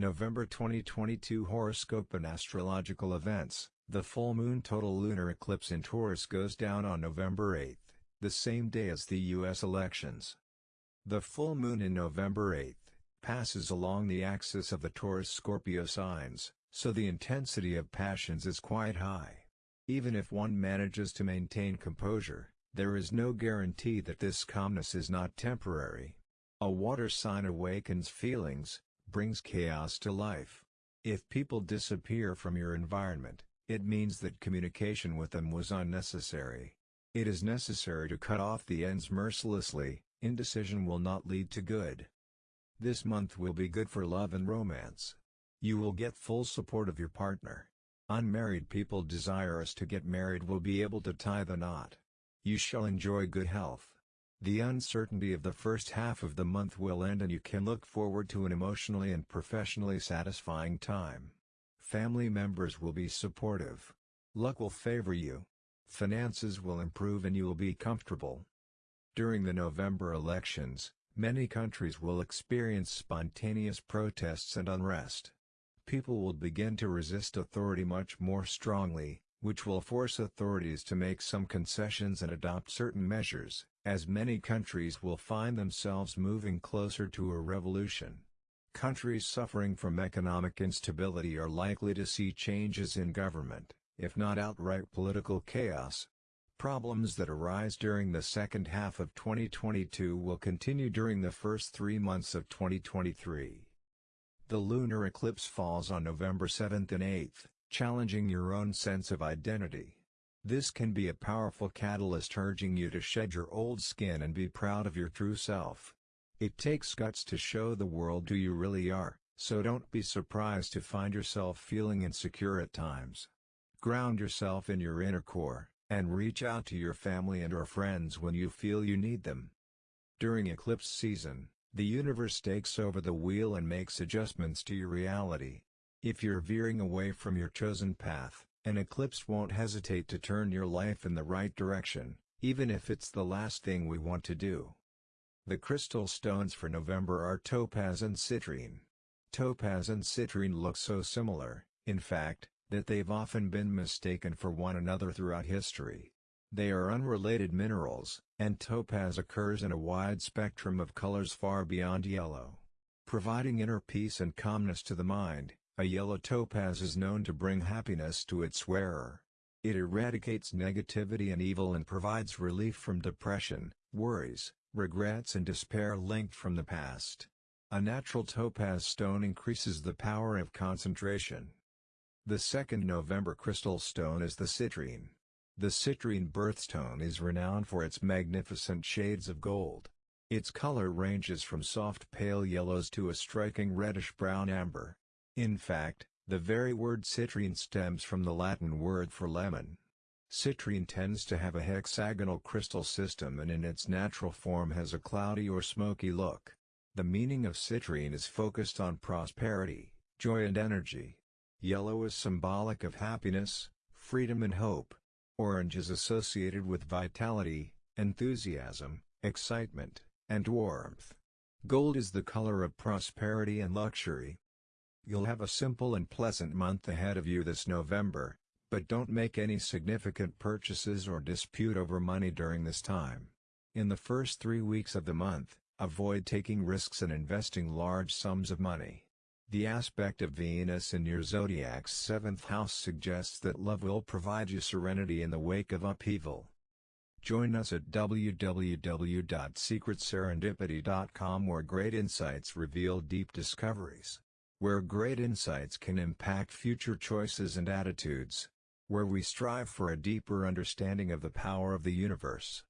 November 2022 Horoscope and Astrological Events The full moon total lunar eclipse in Taurus goes down on November 8, the same day as the U.S. elections. The full moon in November 8 passes along the axis of the Taurus-Scorpio signs, so the intensity of passions is quite high. Even if one manages to maintain composure, there is no guarantee that this calmness is not temporary. A water sign awakens feelings, brings chaos to life. If people disappear from your environment, it means that communication with them was unnecessary. It is necessary to cut off the ends mercilessly, indecision will not lead to good. This month will be good for love and romance. You will get full support of your partner. Unmarried people desirous to get married will be able to tie the knot. You shall enjoy good health. The uncertainty of the first half of the month will end and you can look forward to an emotionally and professionally satisfying time. Family members will be supportive. Luck will favor you. Finances will improve and you will be comfortable. During the November elections, many countries will experience spontaneous protests and unrest. People will begin to resist authority much more strongly, which will force authorities to make some concessions and adopt certain measures, as many countries will find themselves moving closer to a revolution. Countries suffering from economic instability are likely to see changes in government, if not outright political chaos. Problems that arise during the second half of 2022 will continue during the first three months of 2023. The lunar eclipse falls on November 7 and 8, challenging your own sense of identity. This can be a powerful catalyst urging you to shed your old skin and be proud of your true self. It takes guts to show the world who you really are, so don't be surprised to find yourself feeling insecure at times. Ground yourself in your inner core, and reach out to your family and or friends when you feel you need them. During eclipse season, the universe takes over the wheel and makes adjustments to your reality. If you're veering away from your chosen path, an eclipse won't hesitate to turn your life in the right direction, even if it's the last thing we want to do. The crystal stones for November are topaz and citrine. Topaz and citrine look so similar, in fact, that they've often been mistaken for one another throughout history. They are unrelated minerals, and topaz occurs in a wide spectrum of colors far beyond yellow. Providing inner peace and calmness to the mind, a yellow topaz is known to bring happiness to its wearer. It eradicates negativity and evil and provides relief from depression, worries, regrets and despair linked from the past. A natural topaz stone increases the power of concentration. The second November crystal stone is the citrine. The citrine birthstone is renowned for its magnificent shades of gold. Its color ranges from soft pale yellows to a striking reddish-brown amber. In fact, the very word citrine stems from the Latin word for lemon. Citrine tends to have a hexagonal crystal system and in its natural form has a cloudy or smoky look. The meaning of citrine is focused on prosperity, joy and energy. Yellow is symbolic of happiness, freedom and hope. Orange is associated with vitality, enthusiasm, excitement, and warmth. Gold is the color of prosperity and luxury. You'll have a simple and pleasant month ahead of you this November, but don't make any significant purchases or dispute over money during this time. In the first three weeks of the month, avoid taking risks and investing large sums of money. The aspect of Venus in your zodiac's seventh house suggests that love will provide you serenity in the wake of upheaval. Join us at www.secretserendipity.com where great insights reveal deep discoveries where great insights can impact future choices and attitudes, where we strive for a deeper understanding of the power of the universe.